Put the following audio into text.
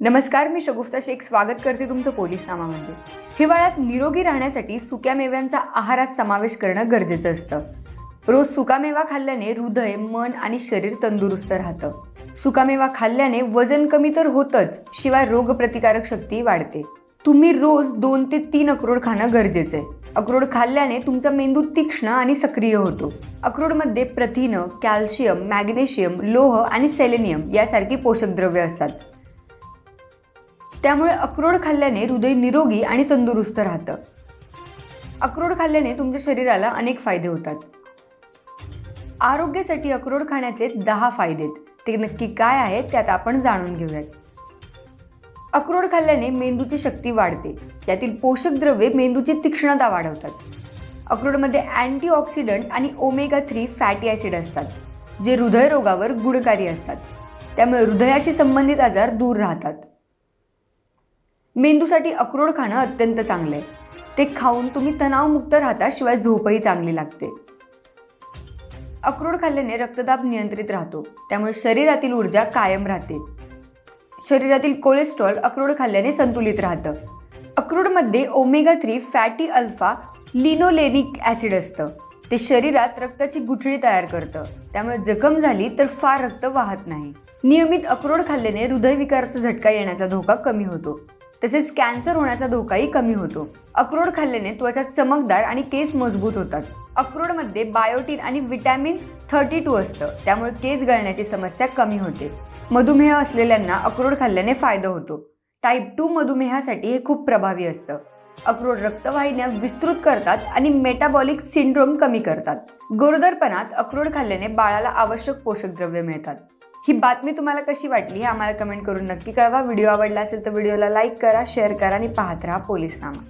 नमस्कार मी शगुफ्ता शेख. स्वागत करते तुमचं पोलीस नामामध्ये हिवाळ्यात निरोगी राहण्यासाठी सुक्या मेव्यांचा आहारात समावेश करणं गरजेचं असतं. रोज सुकामेवा खाल्ल्याने हृदय मन आणि शरीर तंदुरुस्त राहतं. सुकामेवा खाल्ल्याने वजन कमी तर होतच शिवाय रोगप्रतिकारक शक्ती वाढते. तुम्ही रोज दोन ते तीन अक्रोड खाणं गरजेचं आहे अक्रोड खाल्ल्याने तुमचा मेंदू तीक्ष्ण आणि सक्रिय होतो. अक्रोडमध्ये प्रथिनं कॅल्शियम मॅग्नेशियम लोह आणि सेलेनियम यासारखी पोषक द्रव्य असतात. त्यामुळे अक्रोड खाल्ल्याने हृदय निरोगी आणि तंदुरुस्त राहतं. अक्रोड खाल्ल्याने तुमच्या शरीराला अनेक फायदे होतात. आरोग्यासाठी अक्रोड खाण्याचे दहा फायदे आहेत. ते नक्की काय आहेत त्यात आपण जाणून घेऊयात. अक्रोड खाल्ल्याने मेंदूची शक्ती वाढते. यातील पोषक द्रव्ये मेंदूची तीक्ष्णता वाढवतात. अक्रोडमध्ये अँटीऑक्सिडंट आणि ओमेगा थ्री फॅटी ॲसिड असतात जे हृदयरोगावर गुणकारी असतात. त्यामुळे हृदयाशी संबंधित आजार दूर राहतात. मेंदूसाठी अक्रोड खाणं अत्यंत चांगलं आहे ते खाऊन तुम्ही तणावमुक्त राहता शिवाय झोपही चांगली लागते. अक्रोड खाल्ल्याने रक्तदाब नियंत्रित राहतो. त्यामुळे शरीरातील ऊर्जा कायम राहते. शरीरातील कोलेस्ट्रॉल अक्रोड खाल्ल्याने संतुलित राहतं. अक्रोडमध्ये omega three fatty alpha linolenic acid असतं. ते शरीरात रक्ताची गुठळी तयार करतं. त्यामुळे जखम झाली तर फार रक्त वाहत नाही. नियमित अक्रोड खाल्ल्याने हृदयविकाराचा झटका येण्याचा धोका कमी होतो. तसेच कॅन्सर होण्याचा धोकाही कमी होतो. अक्रोड खाल्ल्याने त्वचा चमकदार आणि केस मजबूत होतात. अक्रोडमध्ये बायोटीन आणि विटॅमिन थर्टी टू असतं. त्यामुळे केस गळण्याची समस्या कमी होते. मधुमेह असलेल्यांना अक्रोड खाल्ल्याने फायदा होतो. टाईप टू मधुमेहासाठी हे खूप प्रभावी असतं. अक्रोड रक्तवाहिन्या विस्तृत करतात आणि मेटाबॉलिक सिंड्रोम कमी करतात. गोरोदरपणात अक्रोड खाल्ल्याने बाळाला आवश्यक पोषक द्रव्य मिळतात. ही बातमी तुम्हाला कशी वाटली हे आम्हाला कमेंट करून नक्की कळवा. व्हिडिओ आवडला असेल तर व्हिडिओला लाईक करा शेअर करा आणि पाहत राहा पोलीसनामा.